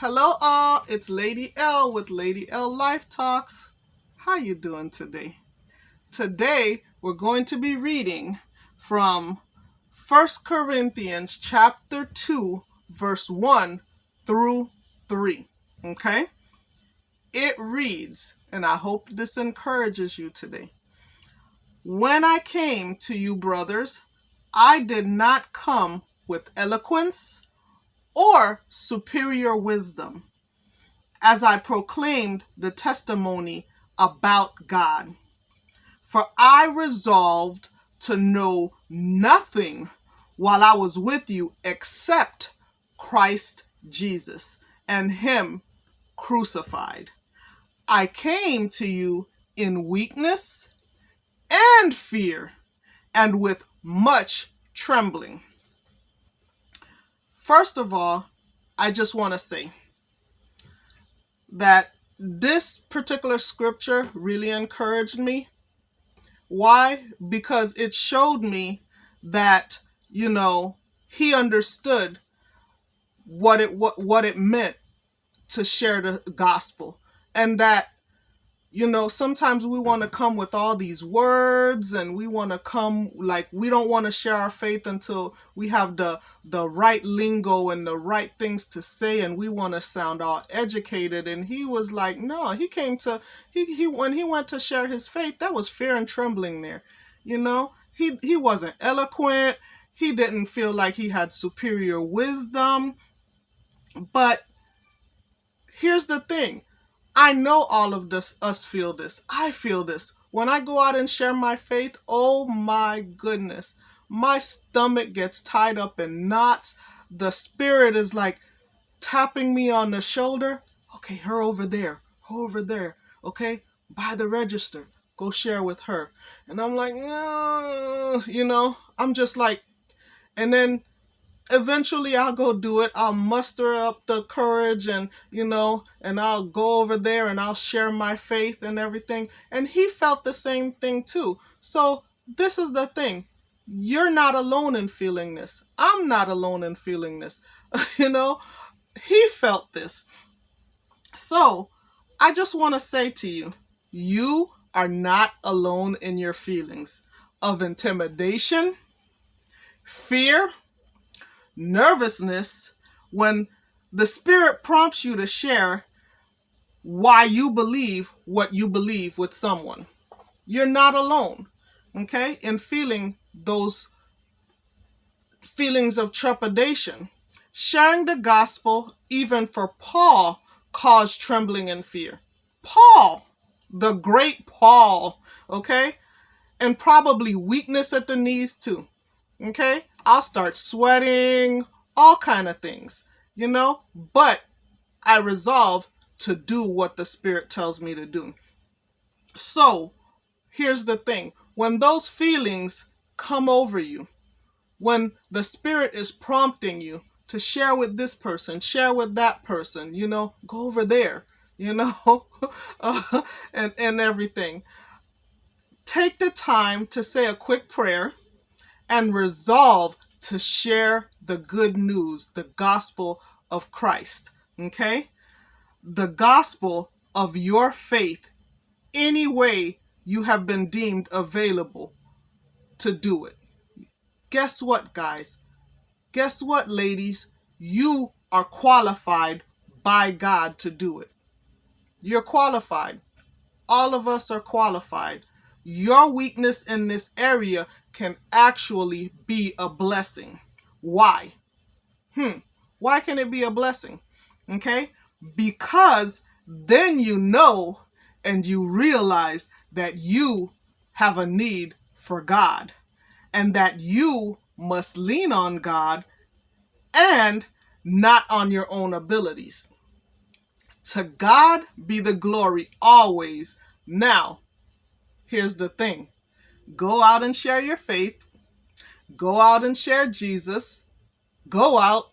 Hello all, it's Lady L with Lady L Life Talks. How you doing today? Today we're going to be reading from First Corinthians chapter 2 verse 1 through 3. Okay? It reads, and I hope this encourages you today. When I came to you, brothers, I did not come with eloquence or superior wisdom as I proclaimed the testimony about God. For I resolved to know nothing while I was with you except Christ Jesus and Him crucified. I came to you in weakness and fear and with much trembling. First of all, I just want to say that this particular scripture really encouraged me. Why? Because it showed me that, you know, he understood what it what, what it meant to share the gospel and that you know, sometimes we want to come with all these words and we want to come like we don't want to share our faith until we have the the right lingo and the right things to say and we want to sound all educated. And he was like no he came to he, he when he went to share his faith that was fear and trembling there you know? He he wasn't eloquent. He didn't feel like he had superior wisdom. But here's the thing I know all of this, us feel this. I feel this. When I go out and share my faith, oh my goodness, my stomach gets tied up in knots. The spirit is like tapping me on the shoulder. Okay, her over there, her over there. Okay, by the register, go share with her. And I'm like, you know, I'm just like, and then eventually I'll go do it. I'll muster up the courage and, you know, and I'll go over there and I'll share my faith and everything. And he felt the same thing too. So this is the thing. You're not alone in feeling this. I'm not alone in feeling this. you know, he felt this. So I just want to say to you, you are not alone in your feelings of intimidation, fear, nervousness when the spirit prompts you to share why you believe what you believe with someone. You're not alone, okay, in feeling those feelings of trepidation. Sharing the gospel, even for Paul, caused trembling and fear. Paul, the great Paul, okay, and probably weakness at the knees too, okay. I'll start sweating, all kind of things, you know? But I resolve to do what the Spirit tells me to do. So, here's the thing. When those feelings come over you, when the Spirit is prompting you to share with this person, share with that person, you know, go over there, you know, uh, and, and everything. Take the time to say a quick prayer and resolve to share the good news, the gospel of Christ. Okay? The gospel of your faith, any way you have been deemed available to do it. Guess what, guys? Guess what, ladies? You are qualified by God to do it. You're qualified. All of us are qualified your weakness in this area can actually be a blessing. Why? Hmm. Why can it be a blessing? Okay? Because then you know and you realize that you have a need for God and that you must lean on God and not on your own abilities. To God be the glory always. Now, here's the thing go out and share your faith, go out and share Jesus, go out,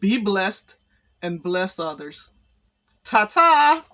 be blessed, and bless others. Ta ta!